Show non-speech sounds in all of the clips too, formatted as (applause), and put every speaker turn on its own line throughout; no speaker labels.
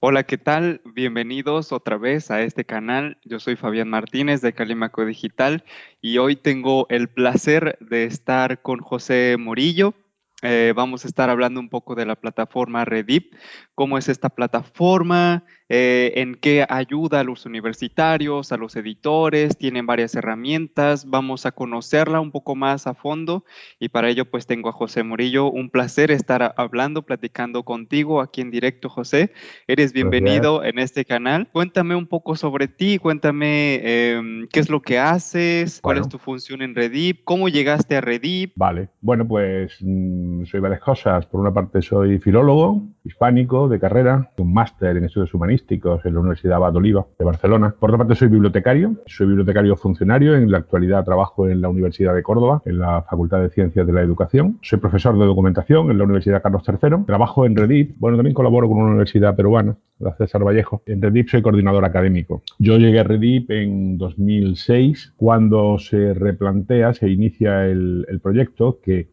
Hola, ¿qué tal? Bienvenidos otra vez a este canal. Yo soy Fabián Martínez de Calimaco Digital y hoy tengo el placer de estar con José Morillo. Eh, vamos a estar hablando un poco de la plataforma Redip, cómo es esta plataforma, eh, en qué ayuda a los universitarios, a los editores, tienen varias herramientas, vamos a conocerla un poco más a fondo. Y para ello pues tengo a José Murillo, un placer estar hablando, platicando contigo aquí en directo José, eres bienvenido en este canal, cuéntame un poco sobre ti, cuéntame em, qué es lo que haces, cuál es tu función en Redip, cómo llegaste a Redip.
Vale, bueno pues mm, soy varias cosas, por una parte soy filólogo hispánico de carrera, un máster en estudios humanistas, en la Universidad Oliva de Barcelona. Por otra parte, soy bibliotecario, soy bibliotecario funcionario. En la actualidad trabajo en la Universidad de Córdoba, en la Facultad de Ciencias de la Educación. Soy profesor de documentación en la Universidad Carlos III. Trabajo en Redip. Bueno, también colaboro con una universidad peruana, la César Vallejo. En Redip soy coordinador académico. Yo llegué a Redip en 2006, cuando se replantea, se inicia el proyecto que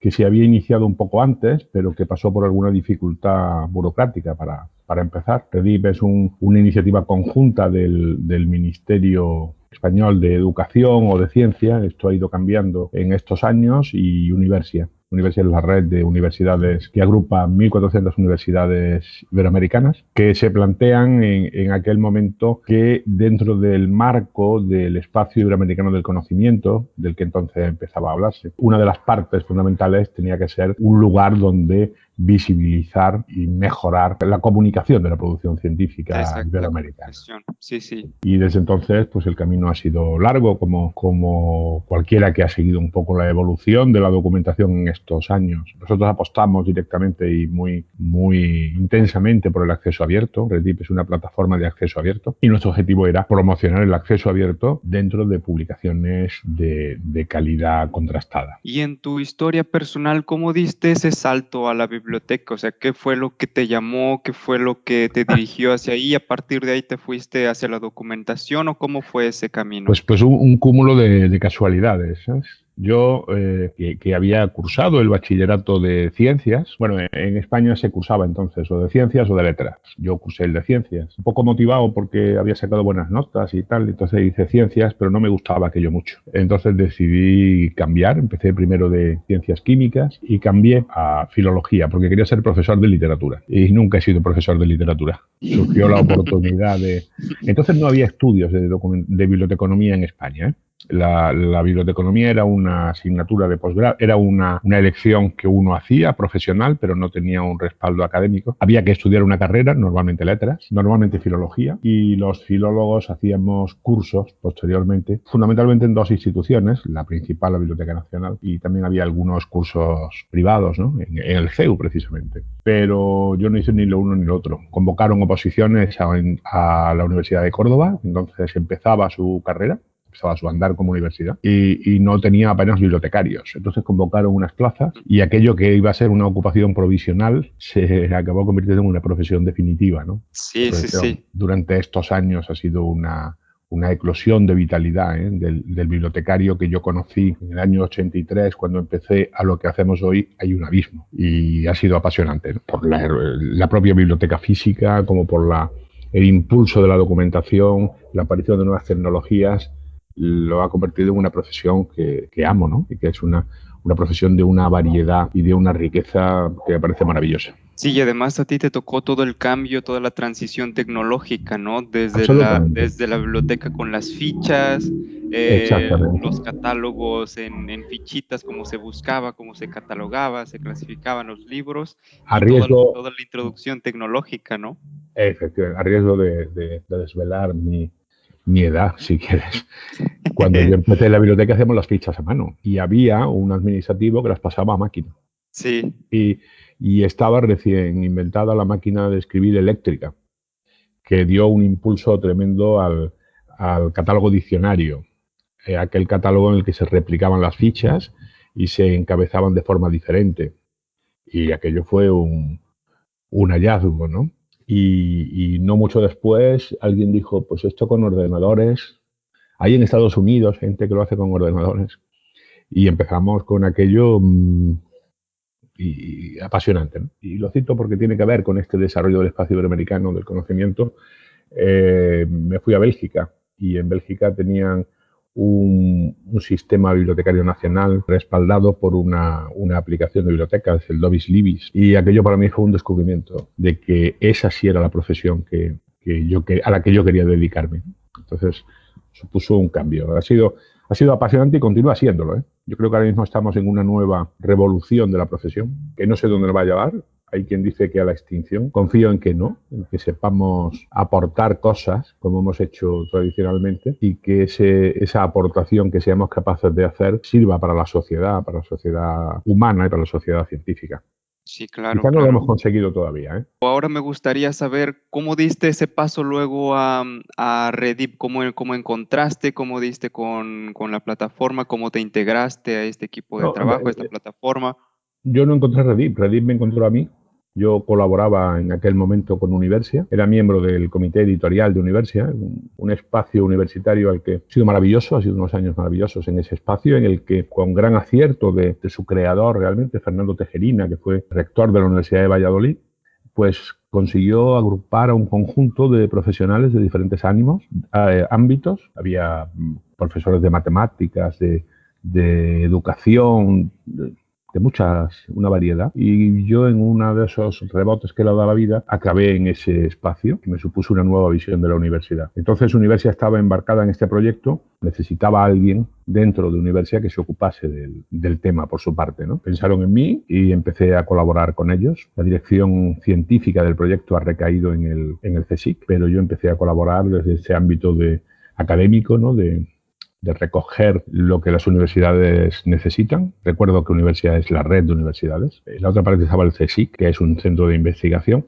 que se había iniciado un poco antes, pero que pasó por alguna dificultad burocrática para, para empezar. REDIP es una iniciativa conjunta del, del Ministerio Español de Educación o de Ciencia, esto ha ido cambiando en estos años, y Universia. Universidad la red de universidades que agrupa 1.400 universidades iberoamericanas que se plantean en, en, aquel momento que dentro del marco del espacio iberoamericano del conocimiento, del que entonces empezaba a hablarse, una de las partes fundamentales tenía que ser un lugar donde visibilizar y mejorar la comunicación de la producción científica iberoamericana.
Sí, sí.
Y desde entonces, pues el camino ha sido largo, como, como cualquiera que ha seguido un poco la evolución de la documentación en estos años. Nosotros apostamos directamente y muy, muy intensamente por el acceso abierto. Redip es una plataforma de acceso abierto y nuestro objetivo era promocionar el acceso abierto dentro de publicaciones de, de calidad contrastada.
Y en tu historia personal, ¿cómo diste ese salto a la biblioteca? Biblioteca? O sea, ¿qué fue lo que te llamó? ¿Qué fue lo que te dirigió hacia ahí? ¿A partir de ahí te fuiste hacia la documentación o cómo fue ese camino?
Pues, pues un, cúmulo de, de casualidades. ¿sabes? Yo, eh, que, había cursado el bachillerato de ciencias, bueno, en España se cursaba entonces o de ciencias o de letras. Yo cursé el de ciencias, un poco motivado porque había sacado buenas notas y tal, entonces hice ciencias, pero no me gustaba aquello mucho. Entonces decidí cambiar, empecé primero de ciencias químicas y cambié a filología porque quería ser profesor de literatura y nunca he sido profesor de literatura. Surgió la oportunidad de... Entonces no había estudios de, de biblioteconomía en España. ¿eh? La, la, biblioteconomía era una asignatura de posgrado, era una, una, elección que uno hacía profesional, pero no tenía un respaldo académico. Había que estudiar una carrera, normalmente letras, normalmente filología, y los filólogos hacíamos cursos posteriormente, fundamentalmente en dos instituciones, la principal, la Biblioteca Nacional, y también había algunos cursos privados, ¿no? en, el CEU precisamente. Pero yo no hice ni lo uno ni lo otro. Convocaron oposiciones a la Universidad de Córdoba, entonces empezaba su carrera empezaba su andar como universidad y, y, no tenía apenas bibliotecarios. Entonces convocaron unas plazas y aquello que iba a ser una ocupación provisional se (laughs) acabó convirtiendo en una profesión definitiva. ¿no?
Sí, sí, sí.
Durante estos años ha sido una, una eclosión de vitalidad ¿eh? del, del, bibliotecario que yo conocí en el año 83, cuando empecé a lo que hacemos hoy, hay un abismo. Y ha sido apasionante, ¿no? por la, la, propia biblioteca física, como por la, el impulso de la documentación, la aparición de nuevas tecnologías lo ha convertido en una profesión que, que amo, ¿no? Y que es una, una profesión de una variedad y de una riqueza que me parece maravillosa.
Sí, y además a ti te tocó todo el cambio, toda la transición tecnológica, ¿no? Desde, la, desde la biblioteca con las fichas, eh, los catálogos en, en, fichitas, cómo se buscaba, cómo se catalogaba, se clasificaban los libros,
a riesgo,
toda, toda, la introducción tecnológica, ¿no?
Efectivamente, a riesgo de, de, de desvelar mi, mi edad, si quieres. (laughs) Cuando yo empecé en la biblioteca hacíamos las fichas a mano y había un administrativo que las pasaba a máquina.
Sí.
Y, y estaba recién inventada la máquina de escribir eléctrica, que dio un impulso tremendo al, al catálogo diccionario, eh, aquel catálogo en el que se replicaban las fichas y se encabezaban de forma diferente. Y aquello fue un, un hallazgo, ¿no? Y, no mucho después alguien dijo, pues esto con ordenadores, hay en Estados Unidos gente que lo hace con ordenadores. Y empezamos con aquello mmm, y, apasionante. Y lo cito porque tiene que ver con este desarrollo del espacio iberoamericano del conocimiento. Eh, me fui a Bélgica y en Bélgica tenían un, sistema bibliotecario nacional respaldado por una, aplicación de bibliotecas, el Dobis Libis. Y aquello para mí fue un descubrimiento de que esa sí era la profesión que, yo, a la que yo quería dedicarme. Entonces, supuso un cambio. Ha sido, ha sido apasionante y continúa siéndolo. ¿eh? Yo creo que ahora mismo estamos en una nueva revolución de la profesión, que no sé dónde nos va a llevar, hay quien dice que a la extinción. Confío en que no, en que sepamos aportar cosas como hemos hecho tradicionalmente y que ese, esa aportación que seamos capaces de hacer sirva para la sociedad, para la sociedad humana y para la sociedad científica.
Sí, claro.
Quizá no lo hemos conseguido todavía. ¿eh?
Ahora me gustaría saber cómo diste ese paso luego a, a Redip, cómo, cómo encontraste, cómo diste con, con, la plataforma, cómo te integraste a este equipo de trabajo, a esta plataforma.
Yo no encontré Redip, Redip me encontró a mí. Yo colaboraba en aquel momento con Universia, era miembro del comité editorial de Universia, un, espacio universitario al que ha sido maravilloso, ha sido unos años maravillosos en ese espacio, en el que con gran acierto de, su creador realmente, Fernando Tejerina, que fue rector de la Universidad de Valladolid, pues consiguió agrupar a un conjunto de profesionales de diferentes ánimos, eh, ámbitos. Había mm, profesores de matemáticas, de, de educación, de muchas, una variedad. Y yo en uno de esos rebotes que le dado la vida, acabé en ese espacio que me supuso una nueva visión de la universidad. Entonces, Universidad estaba embarcada en este proyecto, necesitaba a alguien dentro de Universidad que se ocupase del, del, tema por su parte. ¿no? Pensaron en mí y empecé a colaborar con ellos. La dirección científica del proyecto ha recaído en el, en el CSIC, pero yo empecé a colaborar desde ese ámbito de académico, ¿no? de, de recoger lo que las universidades necesitan. Recuerdo que universidad es la red de universidades. En la otra parte estaba el CSIC, que es un centro de investigación.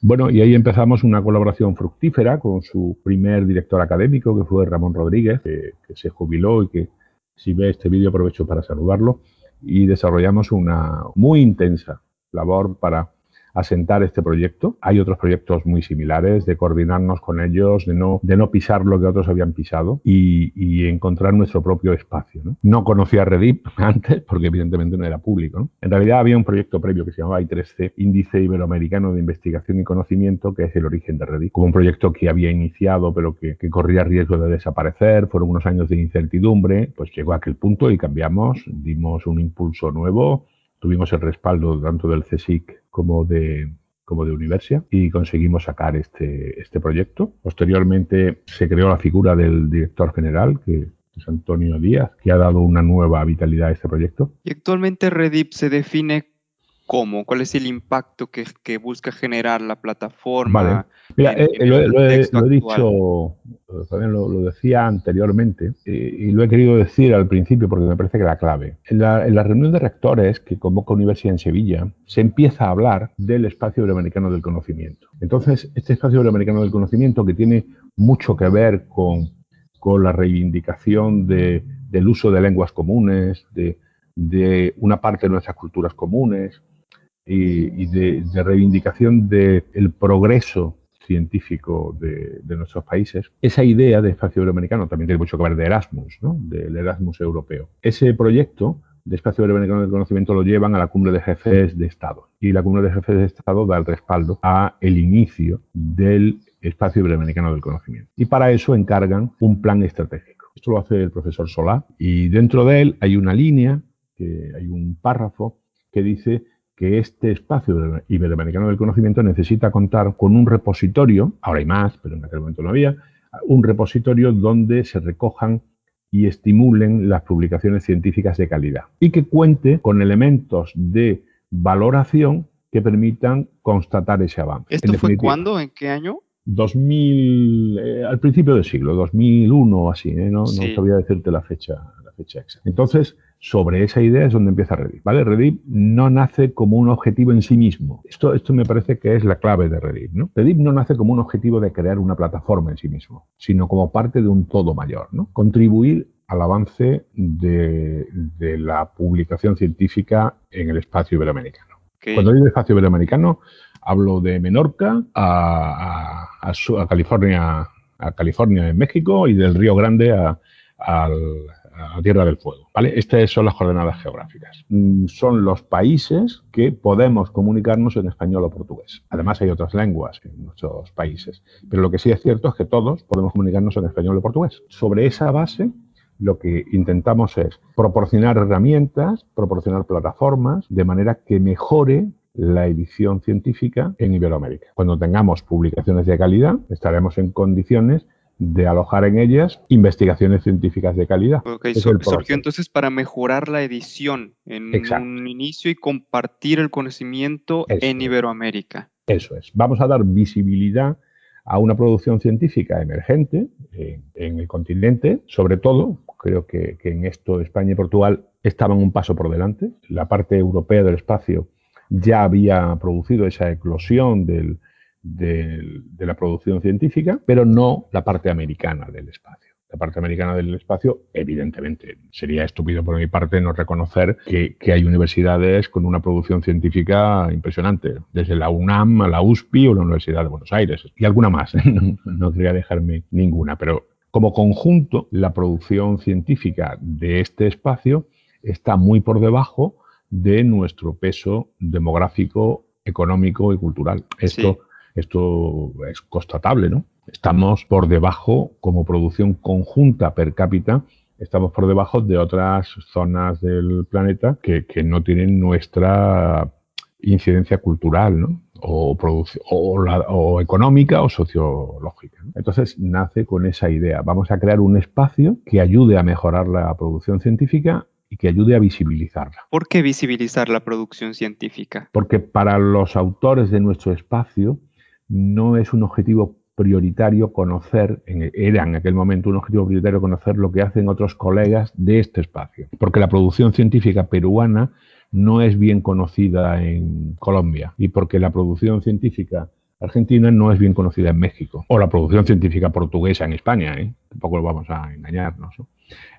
Bueno, y ahí empezamos una colaboración fructífera con su primer director académico, que fue Ramón Rodríguez, que, que se jubiló y que si ve este vídeo aprovecho para saludarlo. Y desarrollamos una muy intensa labor para asentar este proyecto. Hay otros proyectos muy similares de coordinarnos con ellos, de no, de no pisar lo que otros habían pisado y, encontrar nuestro propio espacio. ¿no? no conocía Redip (laughs) antes porque evidentemente no era público. En realidad había un proyecto previo que se llamaba I3C, Índice Iberoamericano de Investigación y Conocimiento, que es el origen de Redip, como un proyecto que había iniciado pero que, que corría riesgo de desaparecer, fueron unos años de incertidumbre, pues llegó a aquel punto y cambiamos, dimos un impulso nuevo, tuvimos el respaldo tanto del CSIC como de, como de Universia y conseguimos sacar este, este proyecto. Posteriormente se creó la figura del director general, que es Antonio Díaz, que ha dado una nueva vitalidad a este proyecto.
Y actualmente Redip se define cómo, cuál es el impacto que, que busca generar la plataforma.
Vale. Mira, eh, lo, he dicho, también lo, decía anteriormente eh, y lo he querido decir al principio porque me parece que la clave. En la, en la reunión de rectores que convoca Universidad en Sevilla se empieza a hablar del espacio iberoamericano del conocimiento. Entonces, este espacio iberoamericano del conocimiento que tiene mucho que ver con, con la reivindicación de, del uso de lenguas comunes, de, de una parte de nuestras culturas comunes, y, de, reivindicación del progreso científico de, nuestros países, esa idea de espacio iberoamericano también tiene mucho que ver de Erasmus, ¿no? del Erasmus europeo. Ese proyecto de espacio iberoamericano del conocimiento lo llevan a la cumbre de jefes de Estado y la cumbre de jefes de Estado da el respaldo a el inicio del espacio iberoamericano del conocimiento. Y para eso encargan un plan estratégico. Esto lo hace el profesor Solá y dentro de él hay una línea, que hay un párrafo que dice que este espacio iberoamericano del conocimiento necesita contar con un repositorio, ahora hay más, pero en aquel momento no había, un repositorio donde se recojan y estimulen las publicaciones científicas de calidad y que cuente con elementos de valoración que permitan constatar ese avance.
¿Esto fue cuándo? ¿En qué año?
2000, eh, al principio del siglo, 2001 o así, ¿eh? no, no sabía decirte la fecha, la fecha exacta. Entonces, sobre esa idea es donde empieza Redip. ¿vale? Redip no nace como un objetivo en sí mismo. Esto, esto me parece que es la clave de Redip. ¿no? Redip no nace como un objetivo de crear una plataforma en sí mismo, sino como parte de un todo mayor. ¿no? Contribuir al avance de, la publicación científica en el espacio iberoamericano. Cuando digo espacio iberoamericano, hablo de Menorca a, California, a California en México y del Río Grande a, a la Tierra del Fuego. Estas son las coordenadas geográficas. Mm, son los países que podemos comunicarnos en español o portugués. Además hay otras lenguas en muchos países. Pero lo que sí es cierto es que todos podemos comunicarnos en español o portugués. Sobre esa base lo que intentamos es proporcionar herramientas, proporcionar plataformas, de manera que mejore la edición científica en Iberoamérica. Cuando tengamos publicaciones de calidad, estaremos en condiciones de alojar en ellas investigaciones científicas de calidad.
Ok, surgió entonces para mejorar la edición en un inicio y compartir el conocimiento en Iberoamérica.
Eso es. Vamos a dar visibilidad a una producción científica emergente en, el continente, sobre todo, creo que, que, en esto España y Portugal estaban un paso por delante. La parte europea del espacio ya había producido esa eclosión del, de la producción científica, pero no la parte americana del espacio. La parte americana del espacio, evidentemente, sería estúpido por mi parte no reconocer que, hay universidades con una producción científica impresionante, desde la UNAM a la USPI o la Universidad de Buenos Aires, y alguna más, (laughs) no, no quería dejarme ninguna, pero como conjunto, la producción científica de este espacio está muy por debajo de nuestro peso demográfico, económico y cultural. Esto esto es constatable, ¿no? Estamos por debajo, como producción conjunta per cápita, estamos por debajo de otras zonas del planeta que, no tienen nuestra incidencia cultural, ¿no? O, o, económica o sociológica. Entonces nace con esa idea. Vamos a crear un espacio que ayude a mejorar la producción científica y que ayude a visibilizarla.
¿Por qué visibilizar la producción científica?
Porque para los autores de nuestro espacio, no es un objetivo prioritario conocer, era en aquel momento un objetivo prioritario conocer lo que hacen otros colegas de este espacio, porque la producción científica peruana no es bien conocida en Colombia y porque la producción científica argentina no es bien conocida en México, o la producción científica portuguesa en España, ¿eh? tampoco lo vamos a engañarnos.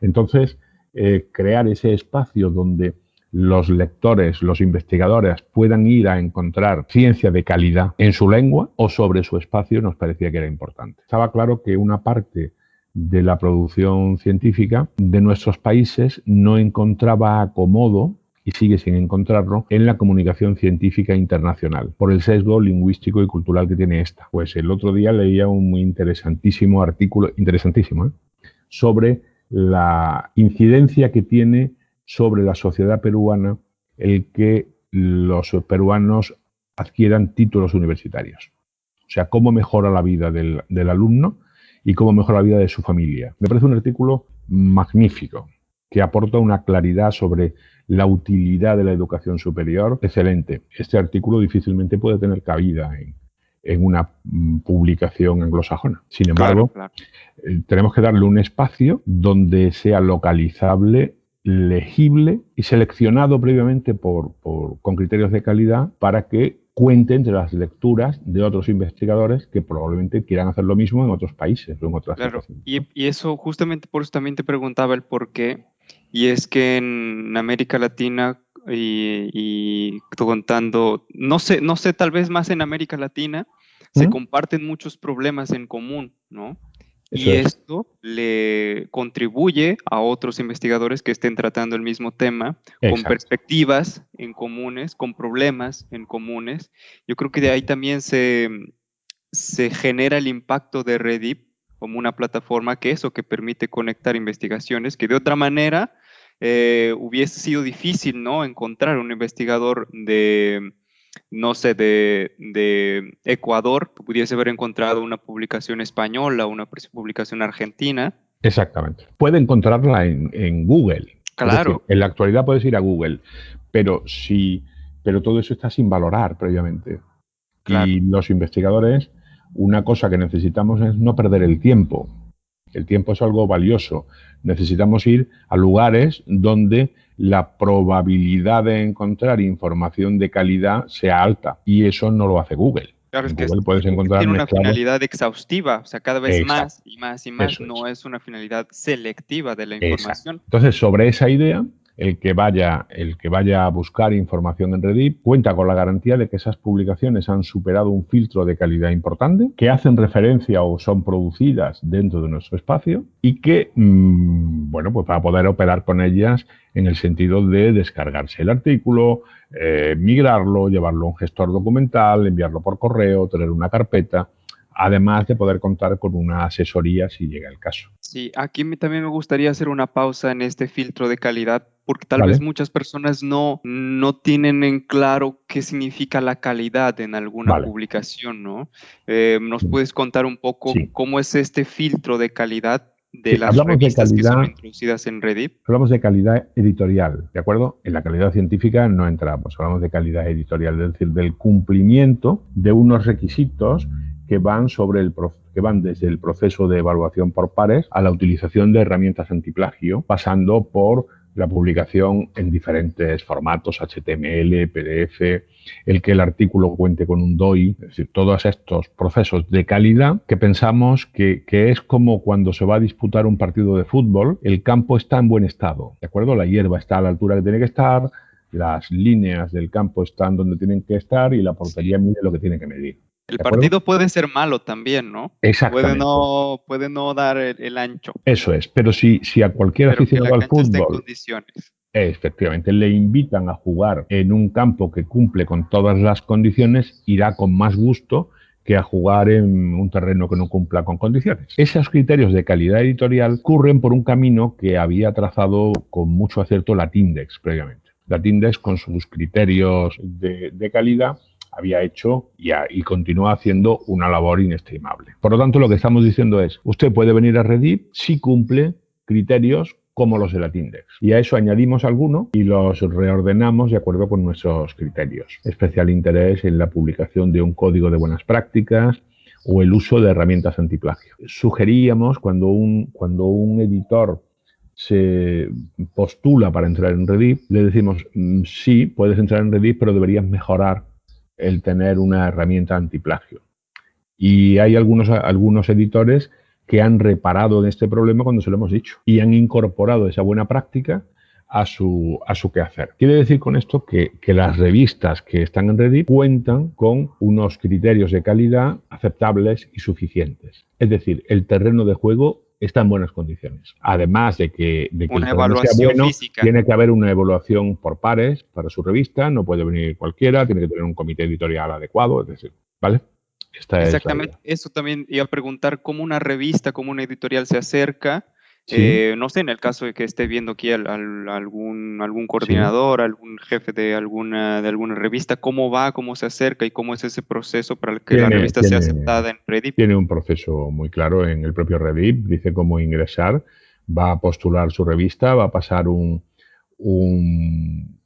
Entonces, eh, crear ese espacio donde los lectores, los investigadores puedan ir a encontrar ciencia de calidad en su lengua o sobre su espacio nos parecía que era importante. Estaba claro que una parte de la producción científica de nuestros países no encontraba acomodo y sigue sin encontrarlo en la comunicación científica internacional, por el sesgo lingüístico y cultural que tiene esta. Pues el otro día leía un muy interesantísimo artículo, interesantísimo, ¿eh? sobre la incidencia que tiene sobre la sociedad peruana el que los peruanos adquieran títulos universitarios. O sea, cómo mejora la vida del, alumno y cómo mejora la vida de su familia. Me parece un artículo magnífico que aporta una claridad sobre la utilidad de la educación superior excelente. Este artículo difícilmente puede tener cabida en, una mm, publicación anglosajona. Sin embargo, eh, tenemos que darle un espacio donde sea localizable legible y seleccionado previamente por, con criterios de calidad para que cuente entre las lecturas de otros investigadores que probablemente quieran hacer lo mismo en otros países o en otras
Claro, y, y, eso justamente por eso también te preguntaba el por qué, y es que en América Latina y, y contando, no sé, no sé, tal vez más en América Latina, se comparten muchos problemas en común, ¿no? Y esto le contribuye a otros investigadores que estén tratando el mismo tema con perspectivas en comunes, con problemas en comunes. Yo creo que de ahí también se, se genera el impacto de Redip como una plataforma que eso, que permite conectar investigaciones que de otra manera eh, hubiese sido difícil ¿no? encontrar un investigador de no sé, de, Ecuador, pudiese haber encontrado una publicación española, una publicación argentina.
Exactamente. Puede encontrarla en, Google.
Claro.
en la actualidad puedes ir a Google, pero si, pero todo eso está sin valorar previamente. Y los investigadores, una cosa que necesitamos es no perder el tiempo. El tiempo es algo valioso. Necesitamos ir a lugares donde la probabilidad de encontrar información de calidad sea alta y eso no lo hace Google.
Claro, es que puedes encontrar tiene una finalidad exhaustiva, o sea, cada vez más y más y más, no es. una finalidad selectiva de la información.
Entonces, sobre esa idea, el que vaya, el que vaya a buscar información en Reddit cuenta con la garantía de que esas publicaciones han superado un filtro de calidad importante, que hacen referencia o son producidas dentro de nuestro espacio y que, mm, bueno, pues para poder operar con ellas en el sentido de descargarse el artículo, eh, migrarlo, llevarlo a un gestor documental, enviarlo por correo, tener una carpeta además de poder contar con una asesoría si llega el caso.
Sí, aquí también me gustaría hacer una pausa en este filtro de calidad porque tal vez muchas personas no, no tienen en claro qué significa la calidad en alguna publicación, ¿no? Eh, ¿Nos puedes contar un poco cómo es este filtro de calidad de las revistas que son introducidas en Reddit?
Hablamos de calidad editorial, ¿de acuerdo? En la calidad científica no entramos, hablamos de calidad editorial, es decir, del cumplimiento de unos requisitos que van, sobre el, que van desde el proceso de evaluación por pares a la utilización de herramientas antiplagio, pasando por la publicación en diferentes formatos, HTML, PDF, el que el artículo cuente con un DOI, es decir, todos estos procesos de calidad que pensamos que, que, es como cuando se va a disputar un partido de fútbol, el campo está en buen estado, ¿de acuerdo? La hierba está a la altura que tiene que estar, las líneas del campo están donde tienen que estar y la portería mide lo que tiene que medir.
El partido puede ser malo también, ¿no?
Exactamente.
Puede no, puede no dar el, ancho.
Eso es, pero si, si a cualquier aficionado al fútbol... Efectivamente, le invitan a jugar en un campo que cumple con todas las condiciones, irá con más gusto que a jugar en un terreno que no cumpla con condiciones. Esos criterios de calidad editorial ocurren por un camino que había trazado con mucho acierto la Tindex previamente. La Tindex con sus criterios de, de calidad había hecho y, y, continúa haciendo una labor inestimable. Por lo tanto, lo que estamos diciendo es, usted puede venir a Reddit si cumple criterios como los de la Tindex. Y a eso añadimos alguno y los reordenamos de acuerdo con nuestros criterios. Especial interés en la publicación de un código de buenas prácticas o el uso de herramientas antiplagio. Sugeríamos cuando un, cuando un editor se postula para entrar en Reddit, le decimos, mm, sí, puedes entrar en Reddit, pero deberías mejorar el tener una herramienta antiplagio. Y hay algunos, algunos editores que han reparado en este problema cuando se lo hemos dicho y han incorporado esa buena práctica a su, a su quehacer. Quiere decir con esto que, que, las revistas que están en Reddit cuentan con unos criterios de calidad aceptables y suficientes. Es decir, el terreno de juego está en buenas condiciones. Además de que, de que
una evaluación física.
tiene que haber una evaluación por pares para su revista, no puede venir cualquiera, tiene que tener un comité editorial adecuado, es decir, ¿vale?
Exactamente, eso también iba a preguntar cómo una revista, cómo una editorial se acerca eh, no sé, en el caso de que esté viendo aquí algún, algún coordinador, algún jefe de alguna, de alguna revista, cómo va, cómo se acerca y cómo es ese proceso para que la revista sea aceptada en Reddit.
Tiene un proceso muy claro en el propio Reddit, dice cómo ingresar, va a postular su revista, va a pasar un, un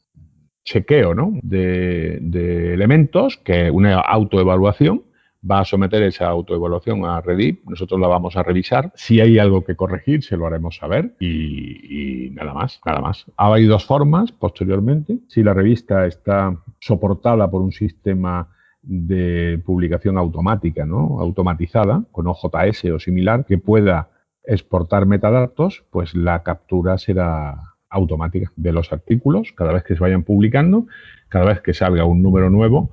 chequeo ¿no? de, de elementos, que una autoevaluación, va a someter esa autoevaluación a Reddit, nosotros la vamos a revisar. Si hay algo que corregir, se lo haremos saber y, nada más, nada más. Hay dos formas posteriormente. Si la revista está soportada por un sistema de publicación automática, ¿no? automatizada, con OJS o similar, que pueda exportar metadatos, pues la captura será automática de los artículos cada vez que se vayan publicando, cada vez que salga un número nuevo,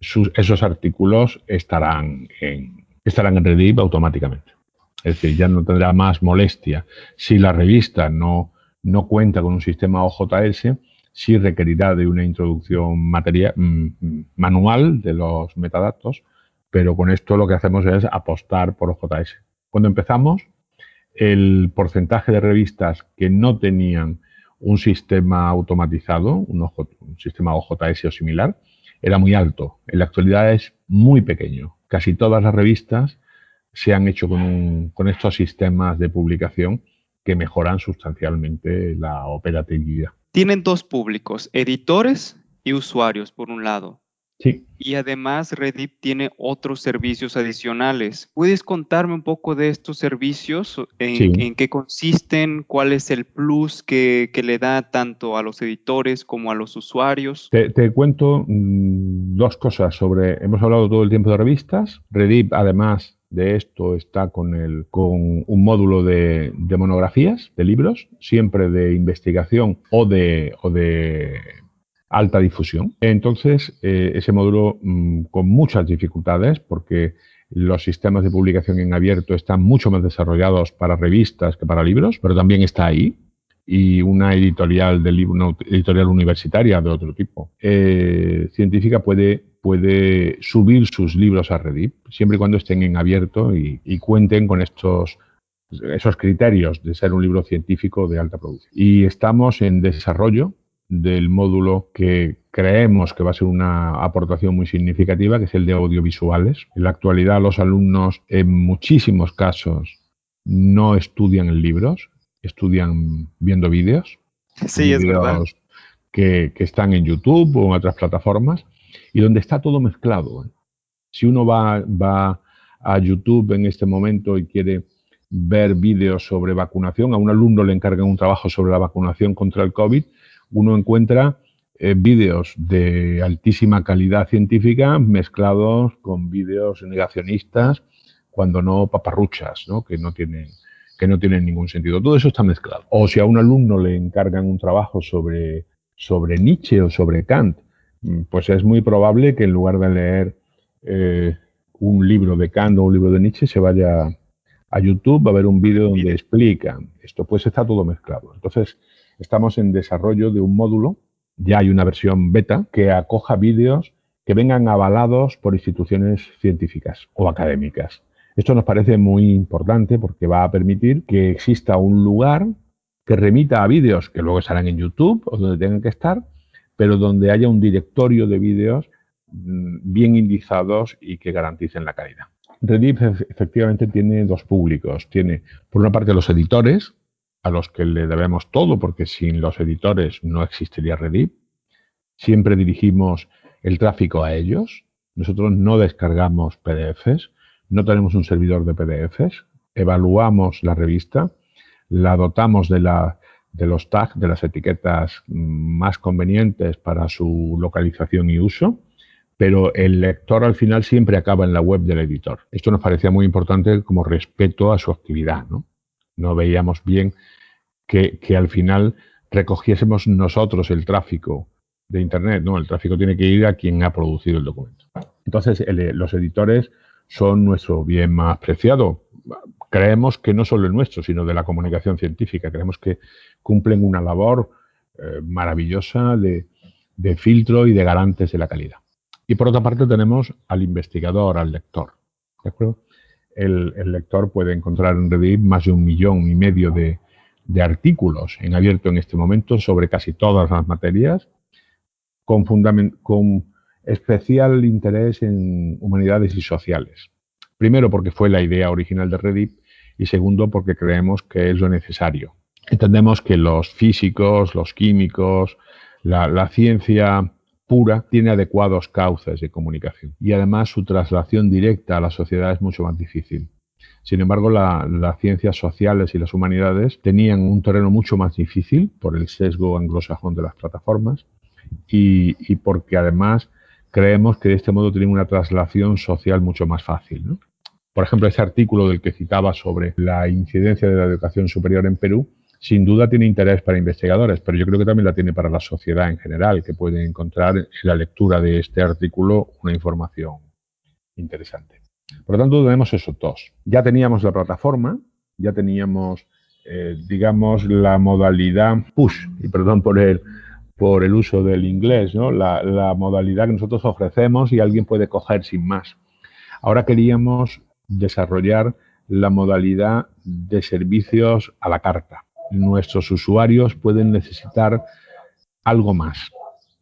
esos artículos estarán en, estarán en automáticamente. Es decir, ya no tendrá más molestia. Si la revista no, no cuenta con un sistema OJS, sí requerirá de una introducción materia, mm, manual de los metadatos, pero con esto lo que hacemos es apostar por OJS. Cuando empezamos, el porcentaje de revistas que no tenían un sistema automatizado, un, un sistema OJS o similar, era muy alto. En la actualidad es muy pequeño. Casi todas las revistas se han hecho con, con estos sistemas de publicación que mejoran sustancialmente la operatividad.
Tienen dos públicos, editores y usuarios, por un lado.
Sí.
Y además Reddit tiene otros servicios adicionales. ¿Puedes contarme un poco de estos servicios? ¿En, qué consisten? ¿Cuál es el plus que, le da tanto a los editores como a los usuarios?
Te, cuento mm, dos cosas sobre, hemos hablado todo el tiempo de revistas. Reddit además de esto está con, el, con un módulo de, monografías, de libros, siempre de investigación o de, o de alta difusión. Entonces, eh, ese módulo mm, con muchas dificultades, porque los sistemas de publicación en abierto están mucho más desarrollados para revistas que para libros, pero también está ahí. Y una editorial de una editorial universitaria de otro tipo, eh, científica, puede, puede subir sus libros a Reddit, siempre y cuando estén en abierto y, y cuenten con estos esos criterios de ser un libro científico de alta producción. Y estamos en desarrollo del módulo que creemos que va a ser una aportación muy significativa, que es el de audiovisuales. En la actualidad los alumnos en muchísimos casos no estudian en libros, estudian viendo vídeos.
Sí, es verdad.
Que, que, están en YouTube o en otras plataformas y donde está todo mezclado. Si uno va, va a YouTube en este momento y quiere ver vídeos sobre vacunación, a un alumno le encargan un trabajo sobre la vacunación contra el COVID, uno encuentra eh, vídeos de altísima calidad científica mezclados con vídeos negacionistas, cuando no paparruchas, ¿no? Que, no tienen, que no tienen ningún sentido. Todo eso está mezclado. O si a un alumno le encargan un trabajo sobre, sobre Nietzsche o sobre Kant, mm, pues es muy probable que en lugar de leer eh, un libro de Kant o un libro de Nietzsche se vaya a YouTube a ver un vídeo donde explican esto. Pues está todo mezclado. Entonces, estamos en desarrollo de un módulo, ya hay una versión beta, que acoja vídeos que vengan avalados por instituciones científicas o académicas. Esto nos parece muy importante porque va a permitir que exista un lugar que remita a vídeos que luego estarán en YouTube o donde tengan que estar, pero donde haya un directorio de vídeos mm, bien indizados y que garanticen la calidad. Reddit efectivamente tiene dos públicos. Tiene, por una parte, los editores, a los que le debemos todo, porque sin los editores no existiría Reddit. Siempre dirigimos el tráfico a ellos. Nosotros no descargamos PDFs, no tenemos un servidor de PDFs, evaluamos la revista, la dotamos de, la, de los tags, de las etiquetas más convenientes para su localización y uso, pero el lector al final siempre acaba en la web del editor. Esto nos parecía muy importante como respeto a su actividad. No, no veíamos bien que, al final recogiésemos nosotros el tráfico de Internet. No, el tráfico tiene que ir a quien ha producido el documento. Entonces, los editores son nuestro bien más preciado. Creemos que no solo el nuestro, sino de la comunicación científica. Creemos que cumplen una labor eh, maravillosa de, filtro y de garantes de la calidad. Y por otra parte tenemos al investigador, al lector. El, el, lector puede encontrar en Reddit más de un millón y medio de, de artículos en abierto en este momento sobre casi todas las materias, con, con especial interés en humanidades y sociales. Primero, porque fue la idea original de Reddit y segundo, porque creemos que es lo necesario. Entendemos que los físicos, los químicos, la, la ciencia pura tiene adecuados cauces de comunicación y además su traslación directa a la sociedad es mucho más difícil. Sin embargo, las ciencias sociales y las humanidades tenían un terreno mucho más difícil por el sesgo anglosajón de las plataformas y, porque además creemos que de este modo tienen una traslación social mucho más fácil. Por ejemplo, ese artículo del que citaba sobre la incidencia de la educación superior en Perú, sin duda tiene interés para investigadores, pero yo creo que también la tiene para la sociedad en general, que puede encontrar en la lectura de este artículo una información interesante. Por lo tanto, tenemos esos dos. Ya teníamos la plataforma, ya teníamos, eh, digamos, la modalidad push, y perdón por el, por el uso del inglés, ¿no? La, la, modalidad que nosotros ofrecemos y alguien puede coger sin más. Ahora queríamos desarrollar la modalidad de servicios a la carta. Nuestros usuarios pueden necesitar algo más.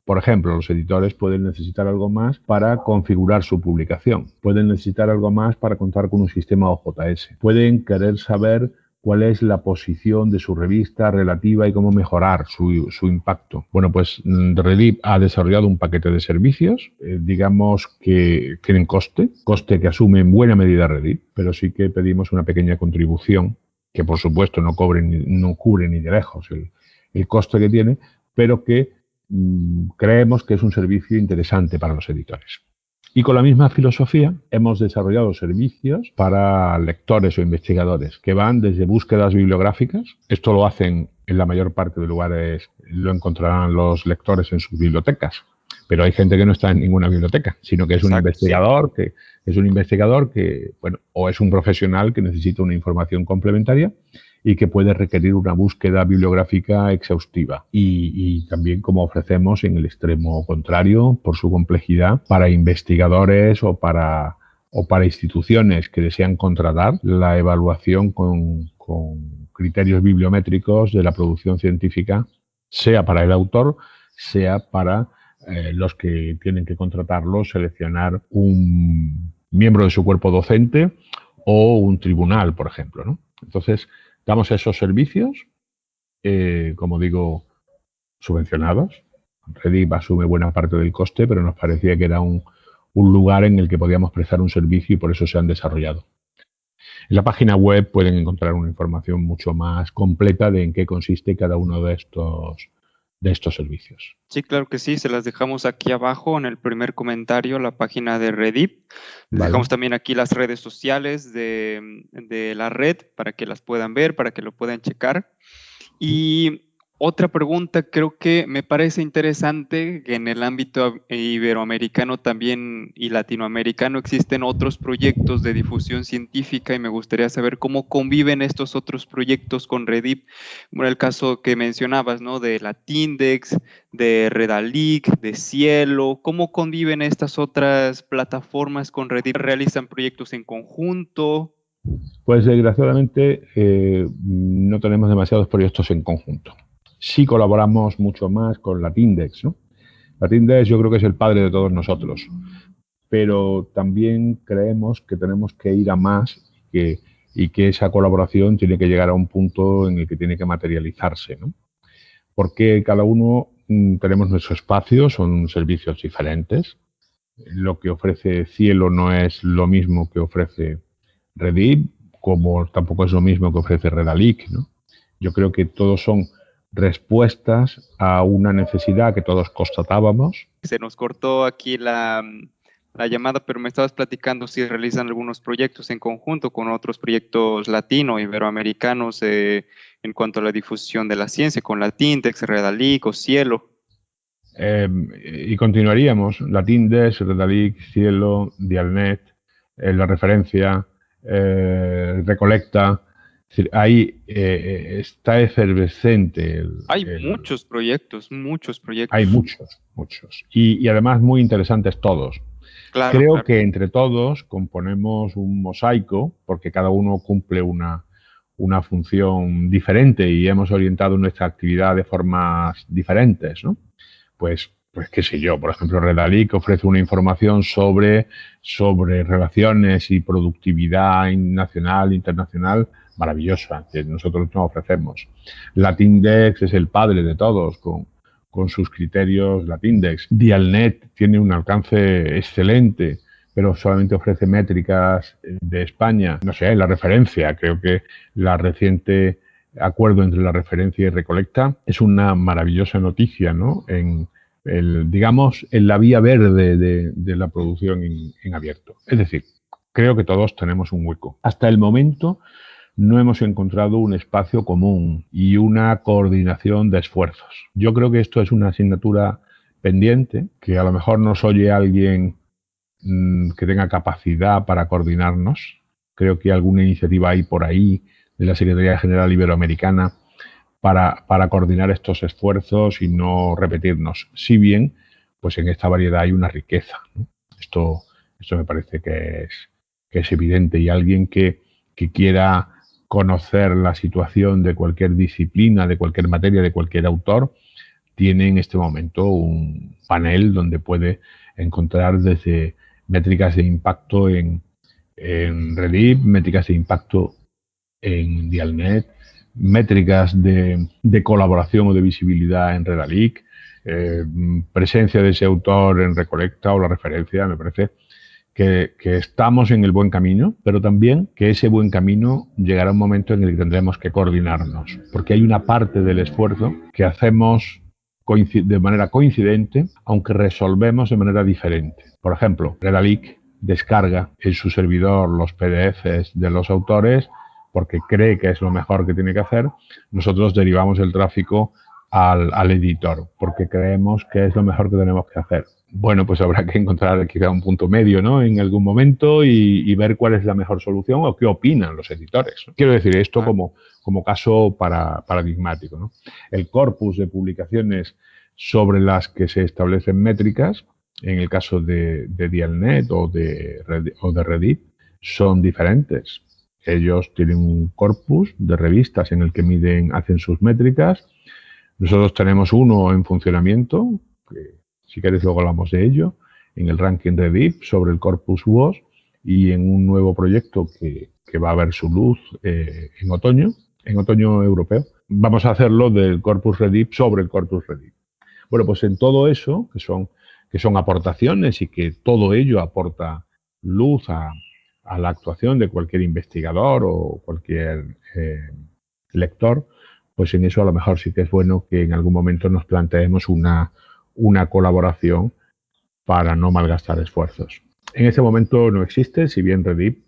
Por ejemplo, los editores pueden necesitar algo más para configurar su publicación. Pueden necesitar algo más para contar con un sistema OJS. Pueden querer saber cuál es la posición de su revista relativa y cómo mejorar su, impacto. Bueno, pues mm, Reddit ha desarrollado un paquete de servicios, eh, digamos que tienen coste, coste que asume en buena medida Reddit, pero sí que pedimos una pequeña contribución, que por supuesto no, cobre no cubre ni de lejos el coste que tiene, pero que Mm, creemos que es un servicio interesante para los editores. Y con la misma filosofía hemos desarrollado servicios para lectores o investigadores que van desde búsquedas bibliográficas. Esto lo hacen en la mayor parte de lugares, lo encontrarán los lectores en sus bibliotecas. Pero hay gente que no está en ninguna biblioteca, sino que es un investigador que es un investigador que, bueno, o es un profesional que necesita una información complementaria y que puede requerir una búsqueda bibliográfica exhaustiva. Y, también como ofrecemos en el extremo contrario, por su complejidad, para investigadores o para, o para instituciones que desean contratar la evaluación con, criterios bibliométricos de la producción científica, sea para el autor, sea para eh, los que tienen que contratarlo, seleccionar un miembro de su cuerpo docente o un tribunal, por ejemplo. ¿no? Entonces, Damos esos servicios, eh, como digo, subvencionados. Redip asume buena parte del coste, pero nos parecía que era un, lugar en el que podíamos prestar un servicio y por eso se han desarrollado. En la página web pueden encontrar una información mucho más completa de en qué consiste cada uno de estos de estos servicios.
Sí, claro que sí, se las dejamos aquí abajo en el primer comentario, la página de Reddit. Dejamos también aquí las redes sociales de, de, la red para que las puedan ver, para que lo puedan checar. Y otra pregunta, creo que me parece interesante que en el ámbito iberoamericano también y latinoamericano existen otros proyectos de difusión científica y me gustaría saber cómo conviven estos otros proyectos con Redip. Como el caso que mencionabas, ¿no? De Latindex, de Redalic, de Cielo, ¿cómo conviven estas otras plataformas con Redip? ¿Realizan proyectos en conjunto?
Pues desgraciadamente eh, no tenemos demasiados proyectos en conjunto sí colaboramos mucho más con Latindex. Latindex yo creo que es el padre de todos nosotros, pero también creemos que tenemos que ir a más y que esa colaboración tiene que llegar a un punto en el que tiene que materializarse. ¿no? Porque cada uno mm, tenemos nuestro espacio, son servicios diferentes. Lo que ofrece Cielo no es lo mismo que ofrece Redip, como tampoco es lo mismo que ofrece Redalic. ¿no? Yo creo que todos son respuestas a una necesidad que todos constatábamos.
Se nos cortó aquí la, la, llamada, pero me estabas platicando si realizan algunos proyectos en conjunto con otros proyectos latino, iberoamericanos eh, en cuanto a la difusión de la ciencia, con Latindex, Redalic o Cielo.
Em, y continuaríamos, Latindex, Redalic, Cielo, Dialnet, eh, la referencia, eh, Recolecta, ahí eh, está efervescente.
hay muchos proyectos, muchos proyectos.
Hay muchos, muchos. Y, además muy interesantes todos. Creo que entre todos componemos un mosaico, porque cada uno cumple una, una función diferente y hemos orientado nuestra actividad de formas diferentes, ¿no? Pues, pues qué sé yo, por ejemplo, Redalic ofrece una información sobre, sobre relaciones y productividad nacional, internacional, maravillosa que nosotros nos ofrecemos. Latindex es el padre de todos con, con sus criterios Latindex. Dialnet tiene un alcance excelente, pero solamente ofrece métricas de España. No sé, la referencia, creo que la reciente acuerdo entre la referencia y Recolecta es una maravillosa noticia, ¿no? En, el, digamos, en la vía verde de, la producción en abierto. Es decir, creo que todos tenemos un hueco. Hasta el momento no hemos encontrado un espacio común y una coordinación de esfuerzos. Yo creo que esto es una asignatura pendiente, que a lo mejor nos oye alguien mm, que tenga capacidad para coordinarnos. Creo que alguna iniciativa hay por ahí de la Secretaría General Iberoamericana para, para coordinar estos esfuerzos y no repetirnos. Si bien, pues en esta variedad hay una riqueza. Esto, esto me parece que es, que es evidente y alguien que, que quiera conocer la situación de cualquier disciplina, de cualquier materia, de cualquier autor, tiene en este momento un panel donde puede encontrar desde métricas de impacto en, en Redip, métricas de impacto en Dialnet, métricas de, colaboración o de visibilidad en Redalic, eh, presencia de ese autor en Recolecta o la referencia, me parece que, estamos en el buen camino, pero también que ese buen camino llegará un momento en el que tendremos que coordinarnos, porque hay una parte del esfuerzo que hacemos de manera coincidente, aunque resolvemos de manera diferente. Por ejemplo, Redalic descarga en su servidor los PDFs de los autores porque cree que es lo mejor que tiene que hacer. Nosotros derivamos el tráfico al, editor porque creemos que es lo mejor que tenemos que hacer. Bueno, pues habrá que encontrar quizá un punto medio ¿no? en algún momento y, ver cuál es la mejor solución o qué opinan los editores. Quiero decir esto como, como caso para, paradigmático. ¿no? El corpus de publicaciones sobre las que se establecen métricas, en el caso de, de Dialnet o de, o de Reddit, son diferentes. Ellos tienen un corpus de revistas en el que miden, hacen sus métricas. Nosotros tenemos uno en funcionamiento, que si queréis luego hablamos de ello, en el ranking Reddit sobre el corpus WOS y en un nuevo proyecto que, que va a ver su luz eh, en otoño, en otoño europeo. Vamos a hacerlo del corpus Reddit sobre el corpus Reddit. Bueno, pues en todo eso, que son, que son aportaciones y que todo ello aporta luz a, la actuación de cualquier investigador o cualquier eh, lector, pues en eso a lo mejor sí que es bueno que en algún momento nos planteemos una, una colaboración para no malgastar esfuerzos. En ese momento no existe, si bien Reddit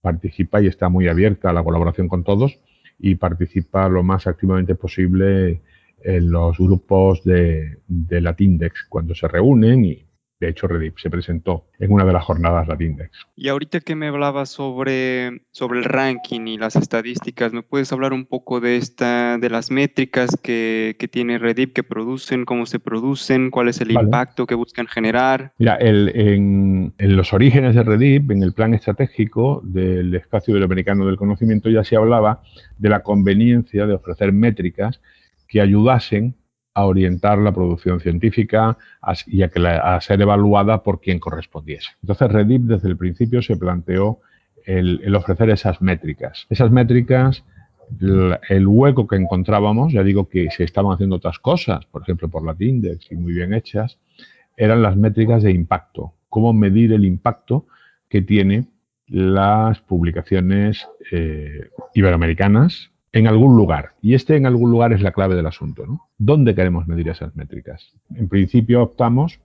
participa y está muy abierta a la colaboración con todos y participa lo más activamente posible en los grupos de, de Latindex cuando se reúnen y de hecho Reddit se presentó en una de las jornadas Latindex.
Y ahorita que me hablabas sobre, sobre el ranking y las estadísticas, ¿me puedes hablar un poco de esta, de las métricas que, que tiene Reddit, que producen, cómo se producen, cuál es el impacto que buscan generar?
Mira, el, en, en, los orígenes de Reddit, en el plan estratégico del espacio iberoamericano del conocimiento, ya se hablaba de la conveniencia de ofrecer métricas que ayudasen a orientar la producción científica y a, que a ser evaluada por quien correspondiese. Entonces, Reddit desde el principio se planteó el, ofrecer esas métricas. Esas métricas, el, hueco que encontrábamos, ya digo que se estaban haciendo otras cosas, por ejemplo por la Tindex y muy bien hechas, eran las métricas de impacto. Cómo medir el impacto que tiene las publicaciones eh, iberoamericanas en algún lugar. Y este en algún lugar es la clave del asunto. ¿no? ¿Dónde queremos medir esas métricas? En principio optamos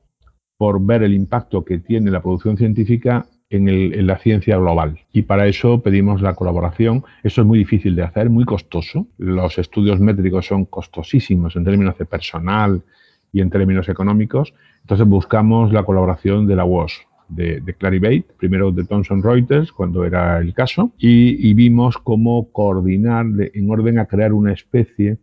por ver el impacto que tiene la producción científica en, la ciencia global. Y para eso pedimos la colaboración. Eso es muy difícil de hacer, muy costoso. Los estudios métricos son costosísimos en términos de personal y en términos económicos. Entonces buscamos la colaboración de la WOS, de, de Clarivate, primero de Thomson Reuters, cuando era el caso, y, vimos cómo coordinar en orden a crear una especie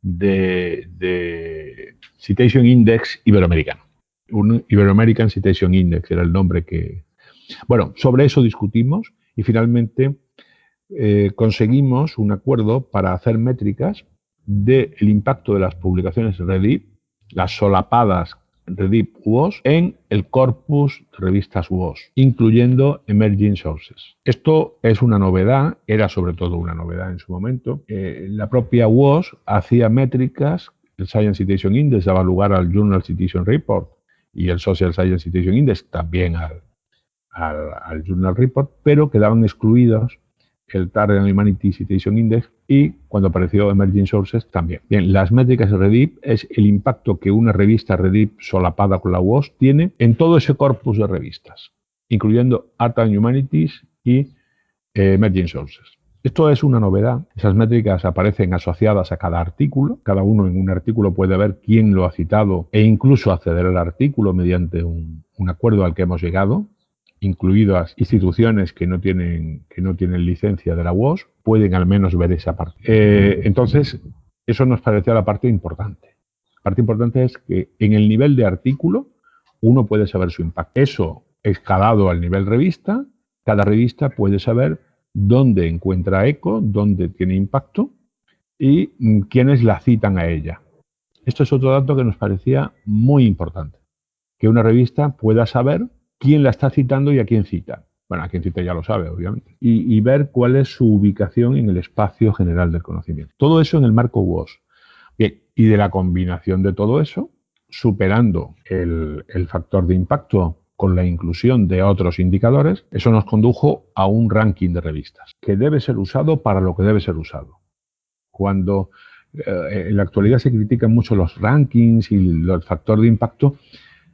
de, Citation Index iberoamericano. Un Iberoamerican Citation Index era el nombre que... Bueno, sobre eso discutimos y finalmente eh, conseguimos un acuerdo para hacer métricas del impacto de las publicaciones Reddit, las solapadas Reddit WOS en el corpus de revistas WOS, incluyendo Emerging Sources. Esto es una novedad, era sobre todo una novedad en su momento. Eh, la propia WOS hacía métricas, el Science Citation Index daba lugar al Journal Citation Report y el Social Science Citation Index también al, al Journal Report, pero quedaban excluidos el Target Humanity Citation Index y cuando apareció Emerging Sources también. Bien, las métricas de Reddit es el impacto que una revista Reddit solapada con la WOS tiene en todo ese corpus de revistas, incluyendo Art and Humanities y eh, Emerging Sources. Esto es una novedad. Esas métricas aparecen asociadas a cada artículo. Cada uno en un artículo puede ver quién lo ha citado e incluso acceder al artículo mediante un acuerdo al que hemos llegado incluidas instituciones que no tienen, que no tienen licencia de la WOS, pueden al menos ver esa parte. Eh, entonces, eso nos parecía la parte importante. La parte importante es que en el nivel de artículo uno puede saber su impacto. Eso escalado al nivel revista, cada revista puede saber dónde encuentra eco, dónde tiene impacto y mm, quiénes la citan a ella. Esto es otro dato que nos parecía muy importante, que una revista pueda saber quién la está citando y a quién cita. Bueno, a quién cita ya lo sabe, obviamente. Y, ver cuál es su ubicación en el espacio general del conocimiento. Todo eso en el marco WOS. Bien, y de la combinación de todo eso, superando el, factor de impacto con la inclusión de otros indicadores, eso nos condujo a un ranking de revistas que debe ser usado para lo que debe ser usado. Cuando eh, en la actualidad se critican mucho los rankings y el factor de impacto.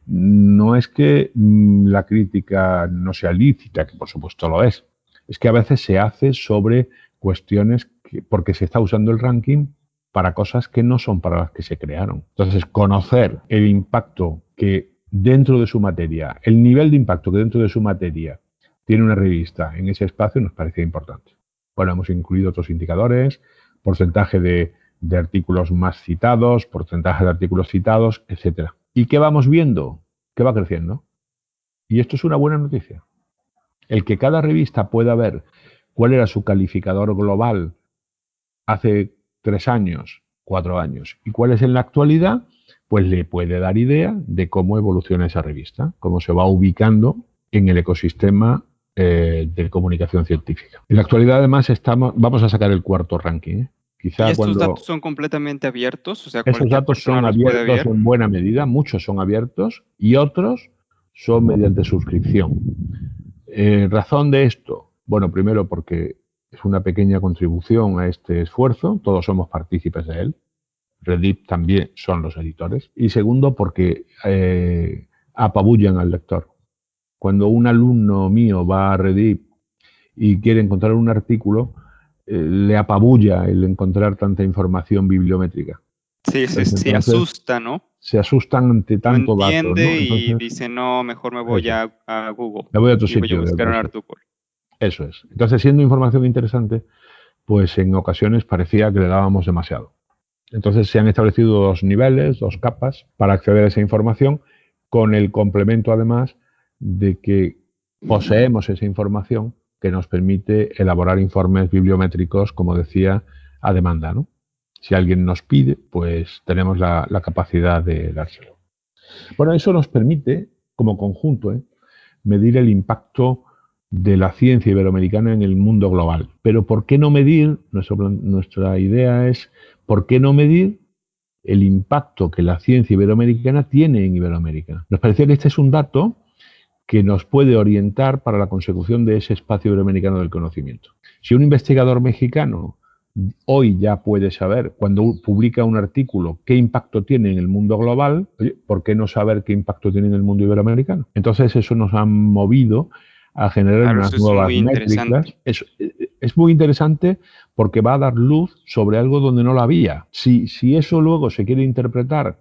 No es que mm, la crítica no sea lícita, que por supuesto lo es, es que a veces se hace sobre cuestiones porque se está usando el ranking para cosas que no son para las que se crearon. Entonces, conocer el impacto que dentro de su materia, el nivel de impacto que dentro de su materia tiene una revista en ese espacio nos parecía importante. Bueno, hemos incluido otros indicadores, porcentaje de, artículos más citados, porcentaje de artículos citados, etc. ¿Y qué vamos viendo? Que va creciendo. Y esto es una buena noticia. El que cada revista pueda ver cuál era su calificador global hace tres años, cuatro años, y cuál es en la actualidad, pues le puede dar idea de cómo evoluciona esa revista, cómo se va ubicando en el ecosistema eh, de comunicación científica. En la actualidad, además, estamos, vamos a sacar el cuarto ranking. ¿eh?
Quizá ¿Y estos datos son completamente abiertos?
O sea, esos datos son abiertos en buena medida, muchos son abiertos y otros son mediante suscripción. Eh, razón de esto, bueno, primero porque es una pequeña contribución a este esfuerzo, todos somos partícipes de él, Reddit también son los editores, y segundo porque eh, apabullan al lector. Cuando un alumno mío va a Reddit y quiere encontrar un artículo, le apabulla el encontrar tanta información bibliométrica.
Sí, se, asusta, ¿no?
Se asustan ante tanto
no entiende y dice, no, mejor me voy a, Google.
Me voy a otro sitio. Eso es. Entonces, siendo información interesante, pues en ocasiones parecía que le dábamos demasiado. Entonces se han establecido dos niveles, dos capas para acceder a esa información, con el complemento además de que poseemos esa información que nos permite elaborar informes bibliométricos, como decía, a demanda. ¿no? Si alguien nos pide, pues tenemos la, capacidad de dárselo. Bueno, eso nos permite, como conjunto, ¿eh? medir el impacto de la ciencia iberoamericana en el mundo global. Pero ¿por qué no medir? nuestra idea es, ¿por qué no medir el impacto que la ciencia iberoamericana tiene en Iberoamérica? Nos parecía que este es un dato que nos puede orientar para la consecución de ese espacio iberoamericano del conocimiento. Si un investigador mexicano hoy ya puede saber, cuando publica un artículo, qué impacto tiene en el mundo global, ¿por qué no saber qué impacto tiene en el mundo iberoamericano? Entonces eso nos ha movido a generar unas nuevas métricas. Es, es, muy interesante porque va a dar luz sobre algo donde no la había. Si, si eso luego se quiere interpretar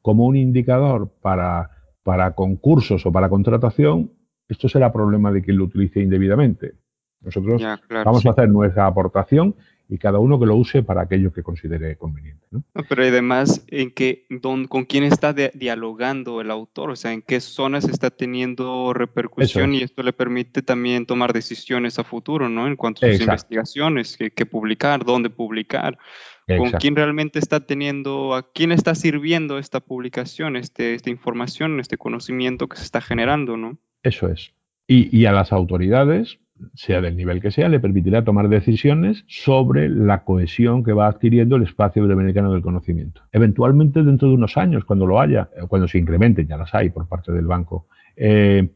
como un indicador para, para concursos o para contratación, esto será problema de quien lo utilice indebidamente. Nosotros vamos a hacer nuestra aportación y cada uno que lo use para aquello que considere conveniente. ¿no?
pero además, ¿en qué, ¿con quién está dialogando el autor? O sea, ¿en qué zonas está teniendo repercusión? Y esto le permite también tomar decisiones a futuro, ¿no? En cuanto a sus investigaciones, qué, publicar, dónde publicar. ¿Con quién realmente está teniendo, a quién está sirviendo esta publicación, este, esta información, este conocimiento que se está generando, ¿no?
Eso es. Y, y a las autoridades, sea del nivel que sea, le permitirá tomar decisiones sobre la cohesión que va adquiriendo el espacio iberoamericano del conocimiento. Eventualmente, dentro de unos años, cuando lo haya, cuando se incrementen, ya las hay por parte del banco, eh,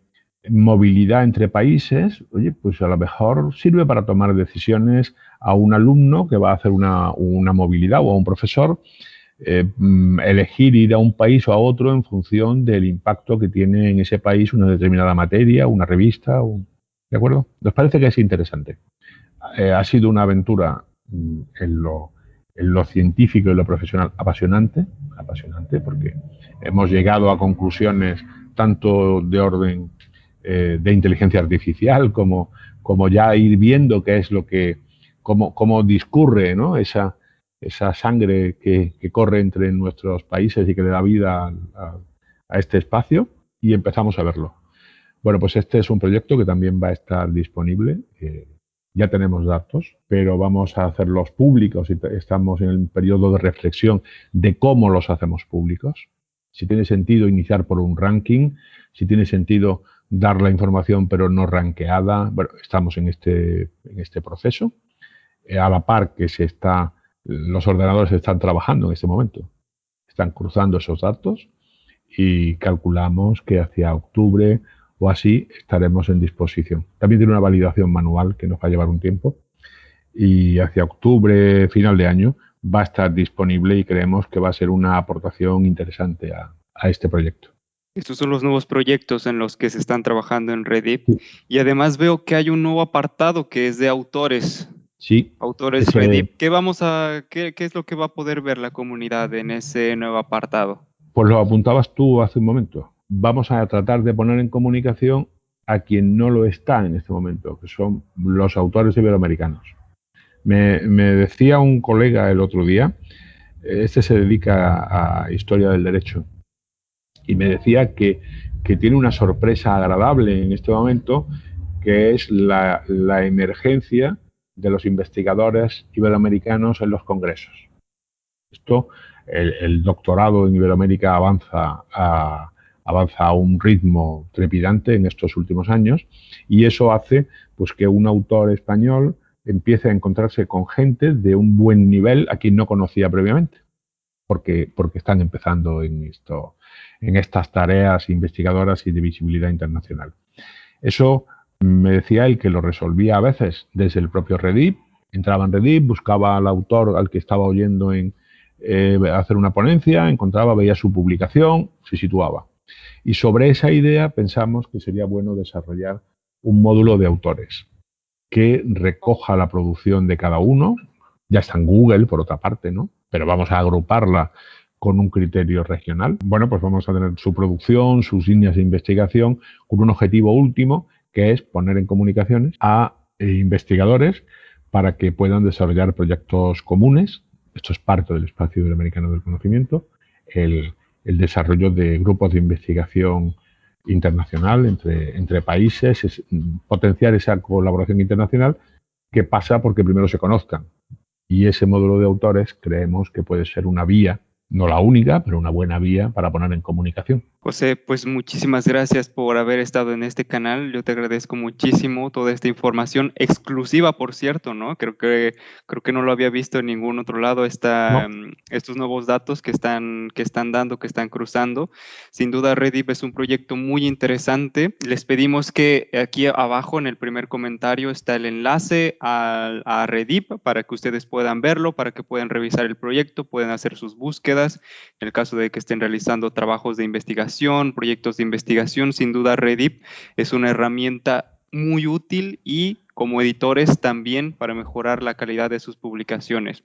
movilidad entre países, oye, pues a lo mejor sirve para tomar decisiones a un alumno que va a hacer una, movilidad o a un profesor, eh, mm, elegir ir a un país o a otro en función del impacto que tiene en ese país una determinada materia, una revista, ¿De acuerdo? Nos parece que es interesante. Eh, ha sido una aventura mm, en lo, en lo, científico y lo profesional apasionante, apasionante, porque hemos llegado a conclusiones tanto de orden eh, de inteligencia artificial como, como ya ir viendo qué es lo que, cómo, cómo discurre ¿no? esa, esa sangre que, que, corre entre nuestros países y que le da vida a, este espacio y empezamos a verlo. Bueno, pues este es un proyecto que también va a estar disponible. Eh, ya tenemos datos, pero vamos a hacerlos públicos y estamos en el periodo de reflexión de cómo los hacemos públicos. Si tiene sentido iniciar por un ranking, si tiene sentido dar la información pero no ranqueada. Bueno, estamos en este, en este proceso. Eh, a la par que se está, los ordenadores están trabajando en este momento. Están cruzando esos datos y calculamos que hacia octubre o así estaremos en disposición. También tiene una validación manual que nos va a llevar un tiempo y hacia octubre, final de año, va a estar disponible y creemos que va a ser una aportación interesante a, este proyecto.
Estos son los nuevos proyectos en los que se están trabajando en Reddit. Y además veo que hay un nuevo apartado que es de autores.
Sí.
Autores Reddit. ¿Qué, vamos a, qué, ¿Qué es lo que va a poder ver la comunidad en ese nuevo apartado?
Pues lo apuntabas tú hace un momento. Vamos a tratar de poner en comunicación a quien no lo está en este momento, que son los autores iberoamericanos. Me, decía un colega el otro día, este se dedica a historia del derecho, y me decía que, tiene una sorpresa agradable en este momento, que es la, emergencia de los investigadores iberoamericanos en los congresos. Esto, el, doctorado en Iberoamérica avanza a, avanza a un ritmo trepidante en estos últimos años y eso hace pues, que un autor español empiece a encontrarse con gente de un buen nivel a quien no conocía previamente, porque, porque están empezando en, esto, en estas tareas investigadoras y de visibilidad internacional. Eso me decía él que lo resolvía a veces desde el propio Reddit, entraba en Reddit, buscaba al autor al que estaba oyendo en eh, hacer una ponencia, encontraba, veía su publicación, se situaba. Y sobre esa idea pensamos que sería bueno desarrollar un módulo de autores que recoja la producción de cada uno. Ya está en Google, por otra parte, ¿no? Pero vamos a agruparla con un criterio regional. Bueno, pues vamos a tener su producción, sus líneas de investigación, con un objetivo último, que es poner en comunicaciones a eh, investigadores para que puedan desarrollar proyectos comunes. Esto es parte del espacio iberoamericano del conocimiento. El, desarrollo de grupos de investigación internacional entre, entre países, potenciar esa colaboración internacional que pasa porque primero se conozcan. Y ese módulo de autores creemos que puede ser una vía no la única, pero una buena vía para poner en comunicación.
José, pues muchísimas gracias por haber estado en este canal. Yo te agradezco muchísimo toda esta información exclusiva, por cierto, ¿no? Creo que creo que no lo había visto en ningún otro lado esta, mm, estos nuevos datos que están que están dando, que están cruzando. Sin duda Redip es un proyecto muy interesante. Les pedimos que aquí abajo en el primer comentario está el enlace a, a Redip para que ustedes puedan verlo, para que puedan revisar el proyecto, puedan hacer sus búsquedas en el caso de que estén realizando trabajos de investigación, proyectos de investigación, sin duda Redip es una herramienta muy útil y como editores también para mejorar la calidad de sus publicaciones.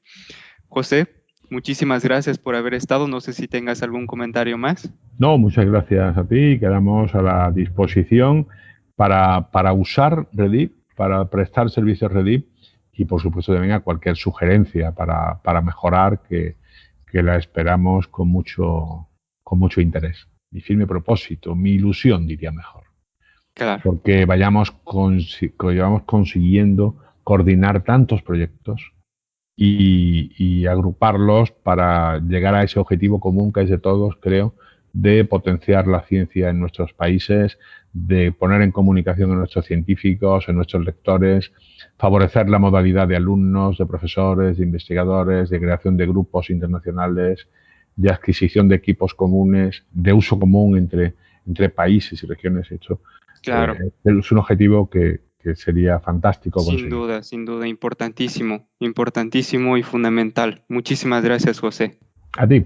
José, muchísimas gracias por haber estado. No sé si tengas algún comentario más.
No, muchas gracias a ti. Quedamos a la disposición para, para usar Redip, para prestar servicios Redip y por supuesto también a cualquier sugerencia para, para mejorar que, que la esperamos con mucho, con mucho interés. Mi firme propósito, mi ilusión, diría mejor.
Claro.
Porque vayamos, vayamos consiguiendo coordinar tantos proyectos y, y, agruparlos para llegar a ese objetivo común que es de todos, creo, de potenciar la ciencia en nuestros países, de poner en comunicación a nuestros científicos, a nuestros lectores, favorecer la modalidad de alumnos, de profesores, de investigadores, de creación de grupos internacionales, de adquisición de equipos comunes, de uso común entre, entre países y regiones. Hecho,
claro.
Eh, es un objetivo que, que sería fantástico.
Sin duda, sin duda, importantísimo, importantísimo y fundamental. Muchísimas gracias, José.
A ti.